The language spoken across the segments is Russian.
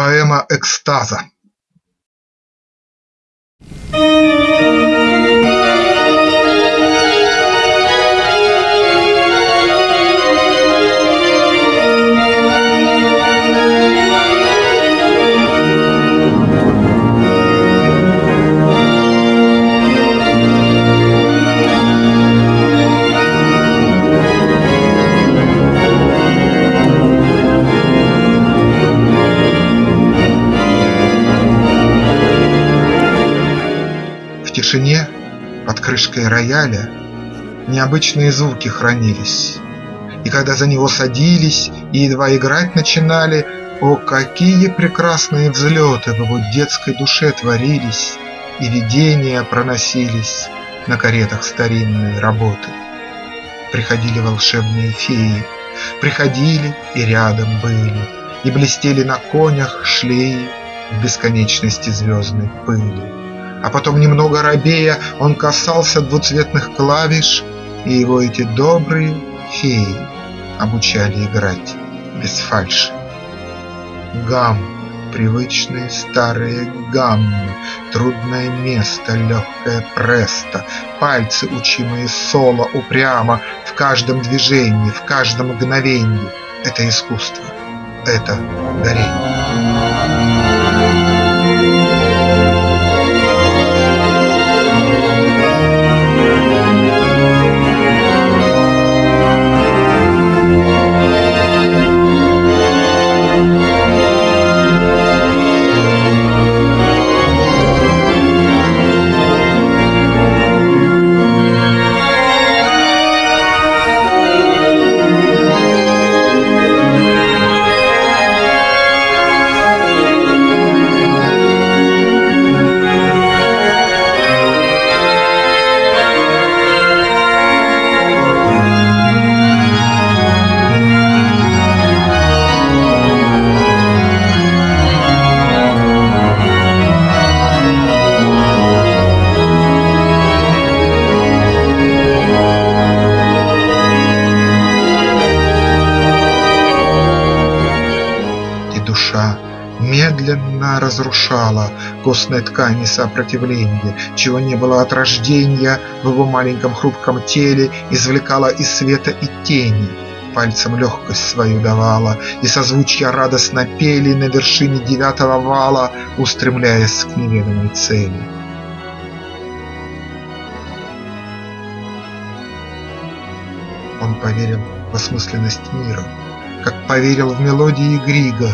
Поэма экстаза тишине под крышкой рояля Необычные звуки хранились, И когда за него садились И едва играть начинали, О, какие прекрасные взлеты В его детской душе творились, И видения проносились На каретах старинной работы. Приходили волшебные феи, Приходили и рядом были, И блестели на конях шлеи В бесконечности звездной пыли. А потом, немного робея, он касался двуцветных клавиш, И его эти добрые феи обучали играть без фальши. Гам, привычные старые гаммы, Трудное место, легкое престо, Пальцы, учимые соло упрямо, В каждом движении, в каждом мгновенье — Это искусство, это дарение. Медленно разрушала Костной ткани сопротивления, Чего не было от рождения В его маленьком хрупком теле, Извлекала из света и тени, Пальцем легкость свою давала, И созвучья радостно пели На вершине девятого вала, Устремляясь к неведомой цели. Он поверил в осмысленность мира, Как поверил в мелодии Грига,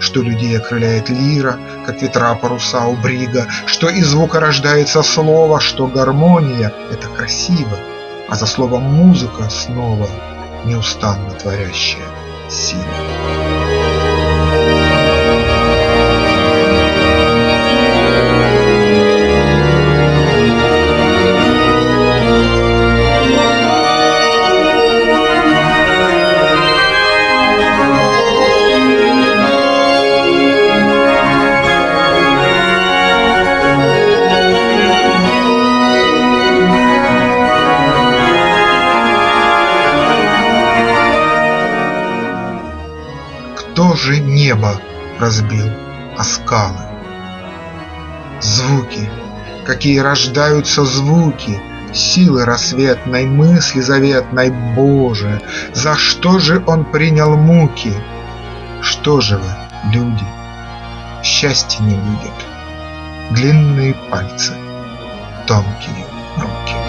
что людей окрыляет лира, как ветра паруса у брига, Что из звука рождается слово, что гармония – это красиво, А за словом музыка снова неустанно творящая сила. Кто же небо разбил о скалы? Звуки, какие рождаются звуки, Силы рассветной, мысли заветной, Боже, За что же он принял муки? Что же вы, люди, счастья не будет, Длинные пальцы, тонкие руки.